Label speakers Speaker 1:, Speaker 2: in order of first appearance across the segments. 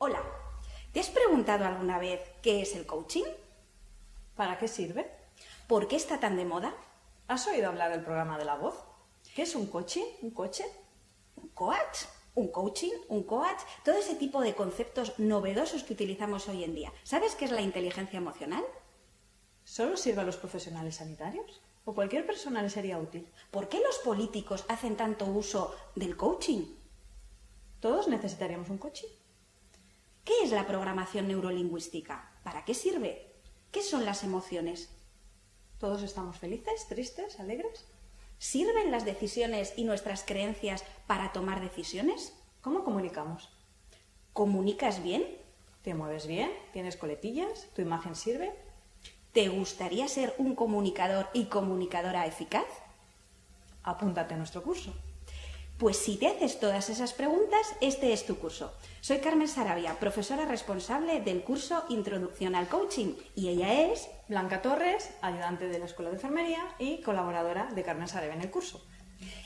Speaker 1: Hola, ¿te has preguntado alguna vez qué es el coaching?
Speaker 2: ¿Para qué sirve?
Speaker 1: ¿Por qué está tan de moda?
Speaker 2: ¿Has oído hablar del programa de la voz? ¿Qué es un coaching? ¿Un coche?
Speaker 1: ¿Un coach? ¿Un coaching? ¿Un coach? Todo ese tipo de conceptos novedosos que utilizamos hoy en día. ¿Sabes qué es la inteligencia emocional?
Speaker 2: ¿Solo sirve a los profesionales sanitarios? ¿O cualquier persona le sería útil?
Speaker 1: ¿Por qué los políticos hacen tanto uso del coaching?
Speaker 2: ¿Todos necesitaríamos un coaching?
Speaker 1: ¿Qué es la programación neurolingüística? ¿Para qué sirve? ¿Qué son las emociones?
Speaker 2: ¿Todos estamos felices, tristes, alegres?
Speaker 1: ¿Sirven las decisiones y nuestras creencias para tomar decisiones?
Speaker 2: ¿Cómo comunicamos?
Speaker 1: ¿Comunicas bien?
Speaker 2: ¿Te mueves bien? ¿Tienes coletillas? ¿Tu imagen sirve?
Speaker 1: ¿Te gustaría ser un comunicador y comunicadora eficaz?
Speaker 2: Apúntate a nuestro curso.
Speaker 1: Pues si te haces todas esas preguntas, este es tu curso. Soy Carmen Sarabia, profesora responsable del curso Introducción al Coaching y ella es
Speaker 2: Blanca Torres, ayudante de la Escuela de Enfermería y colaboradora de Carmen Sarabia en el curso.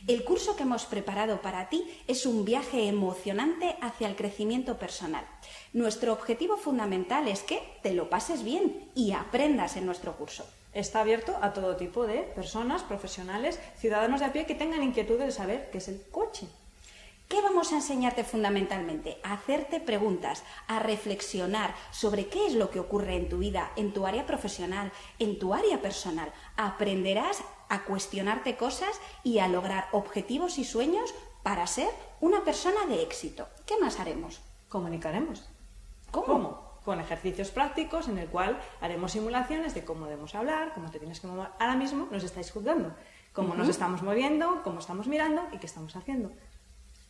Speaker 1: El curso que hemos preparado para ti es un viaje emocionante hacia el crecimiento personal. Nuestro objetivo fundamental es que te lo pases bien y aprendas en nuestro curso.
Speaker 2: Está abierto a todo tipo de personas, profesionales, ciudadanos de a pie que tengan inquietudes de saber qué es el coaching.
Speaker 1: ¿Qué vamos a enseñarte fundamentalmente? A hacerte preguntas, a reflexionar sobre qué es lo que ocurre en tu vida, en tu área profesional, en tu área personal. Aprenderás a cuestionarte cosas y a lograr objetivos y sueños para ser una persona de éxito. ¿Qué más haremos?
Speaker 2: Comunicaremos.
Speaker 1: ¿Cómo?
Speaker 2: Con ejercicios prácticos en el cual haremos simulaciones de cómo debemos hablar, cómo te tienes que mover. Ahora mismo nos estáis juzgando, cómo nos estamos moviendo, cómo estamos mirando y qué estamos haciendo.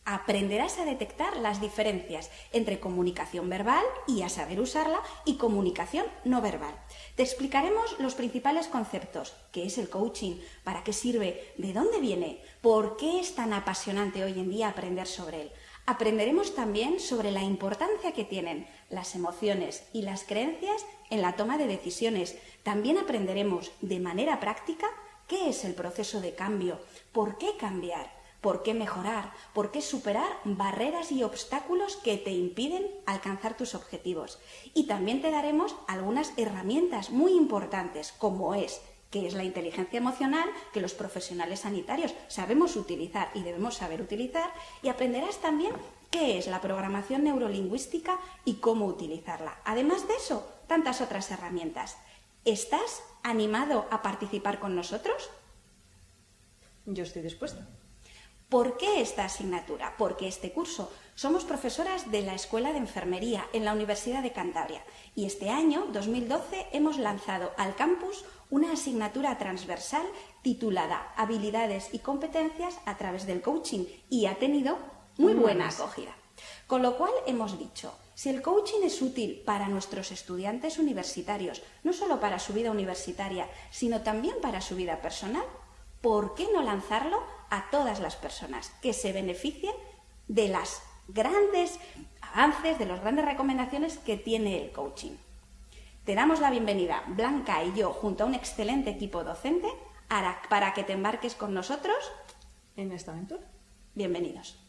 Speaker 1: Aprenderás a detectar las diferencias entre comunicación verbal y a saber usarla y comunicación no verbal. Te explicaremos los principales conceptos, qué es el coaching, para qué sirve, de dónde viene, por qué es tan apasionante hoy en día aprender sobre él. Aprenderemos también sobre la importancia que tienen las emociones y las creencias en la toma de decisiones. También aprenderemos de manera práctica qué es el proceso de cambio, por qué cambiar por qué mejorar, por qué superar barreras y obstáculos que te impiden alcanzar tus objetivos. Y también te daremos algunas herramientas muy importantes, como es que es la inteligencia emocional que los profesionales sanitarios sabemos utilizar y debemos saber utilizar, y aprenderás también qué es la programación neurolingüística y cómo utilizarla. Además de eso, tantas otras herramientas. ¿Estás animado a participar con nosotros?
Speaker 2: Yo estoy dispuesta.
Speaker 1: ¿Por qué esta asignatura? Porque este curso somos profesoras de la Escuela de Enfermería en la Universidad de Cantabria y este año, 2012, hemos lanzado al campus una asignatura transversal titulada Habilidades y competencias a través del coaching y ha tenido muy buena acogida. Con lo cual hemos dicho, si el coaching es útil para nuestros estudiantes universitarios, no solo para su vida universitaria, sino también para su vida personal, ¿por qué no lanzarlo a todas las personas que se beneficien de las grandes avances, de las grandes recomendaciones que tiene el coaching. Te damos la bienvenida, Blanca y yo, junto a un excelente equipo docente, para que te embarques con nosotros
Speaker 2: en esta aventura.
Speaker 1: Bienvenidos.